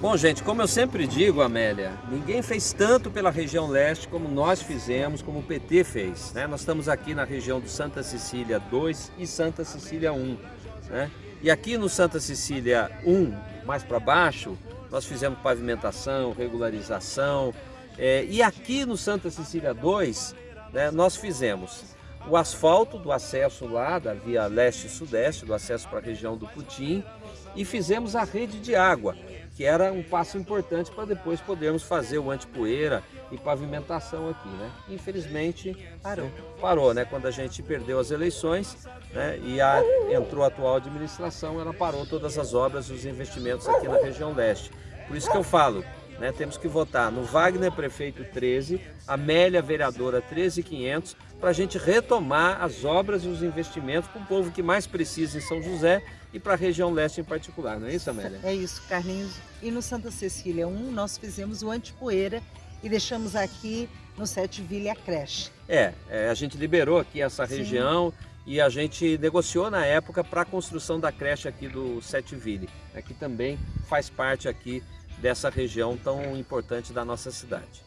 Bom, gente, como eu sempre digo, Amélia, ninguém fez tanto pela região leste como nós fizemos, como o PT fez. Né? Nós estamos aqui na região do Santa Cecília 2 e Santa Cecília 1. Né? E aqui no Santa Cecília 1, mais para baixo, nós fizemos pavimentação, regularização. É, e aqui no Santa Cecília 2, né, nós fizemos o asfalto do acesso lá da via leste-sudeste, do acesso para a região do Putim, e fizemos a rede de água que era um passo importante para depois podermos fazer o antipoeira e pavimentação aqui, né? Infelizmente parou, parou, né? Quando a gente perdeu as eleições, né? E a, entrou a atual administração, ela parou todas as obras, os investimentos aqui na região leste. Por isso que eu falo, né? Temos que votar no Wagner prefeito 13, Amélia vereadora 13500, para a gente retomar as obras e os investimentos para o povo que mais precisa em São José e para a região leste em particular, não é isso, Amélia? É isso, Carlinhos. E no Santa Cecília 1, nós fizemos o antipoeira e deixamos aqui no Sete Vila a creche. É, é, a gente liberou aqui essa região Sim. e a gente negociou na época para a construção da creche aqui do Sete Ville, que também faz parte aqui dessa região tão importante da nossa cidade.